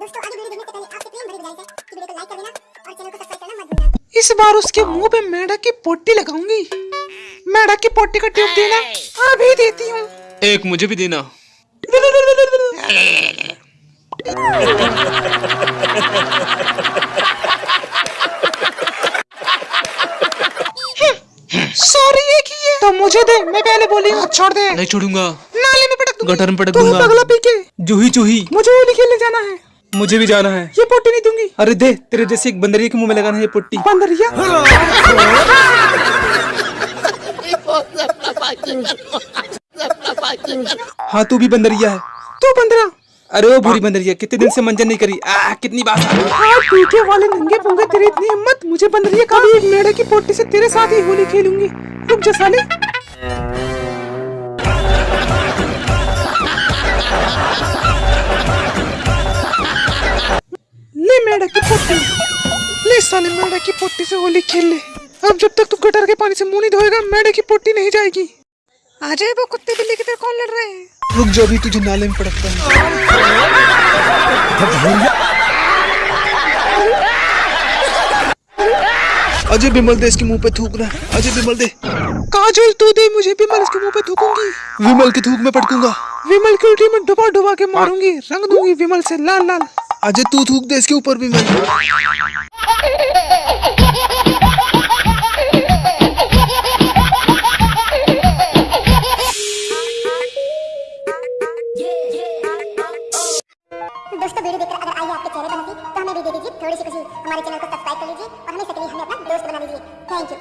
दोस्तों आगे वीडियो देखने से पहले आपसे प्रेम भरी गुजारिश है कि वीडियो को लाइक कर देना और चैनल को सब्सक्राइब करना मत भूलना। इस बार उसके मुँह पे मेढक की पोटी लगाऊँगी। मेढक की पोटी का ट्यूब देना अभी देती हूँ। एक मुझे भी देना। सॉरी ये की है। तो मुझे दे मैं पहले बोली हूँ छोड़ दे। नहीं छोड़ूँगा। नाले में पटक दूँगी। गटर में पटक दूँगा। पगला पी के जूही चूही मुझे होली खेलने जाना है। मुझे भी जाना है। ये पोटी नहीं दूँगी। अरे दे तेरे जैसे एक बंदरिया के मुँह में लगाना है ये पुट्टी। बंदरिया? हाँ तू भी बंदरिया है। तू बंदरा? अरे वो बुरी बंदरिया कितने दिन से मंजन नहीं करी। आ कितनी बात। हाँ पीके वाले नंगे पुंगे तेरी इतनी हिम्मत। मुझे बंदरिया एक मेढक की पोटी से तेरे साथ ही होली खेलूँगी। रुक जा साले। ले साले मेढक की पोटी से होली खेल ले अब जब तक तू गटर के पानी से मुँह नहीं धोएगा मेढक की पोटी नहीं जाएगी। आ जाए वो कुत्ते बिल्ली की तरह कौन लड़ रहे हैं? रुक जो अभी तुझे नाले में पटकता हूँ। अजय बिमल दे इसके मुँह पे थूकना अजय बिमल दे। काजल तू दे मुझे बिमल इसके मुँह पे थूकूँगी। विमल के थूक में पटकूँगा। विमल की उल्टी में डुबा डुबा के मारूँगी रंग दूँगी विमल से लाल लाल अजय, तू थूक दे, इसके ऊपर भी मैं। दोस्तों, वीडियो देखकर अगर आई आपके चेहरे पर हँसी तो हमें भी दे दीजिए थोड़ी सी खुशी। हमारे चैनल को सब्सक्राइब कर लीजिए और हमें हमें अपना दोस्त बना लीजिए थैंक यू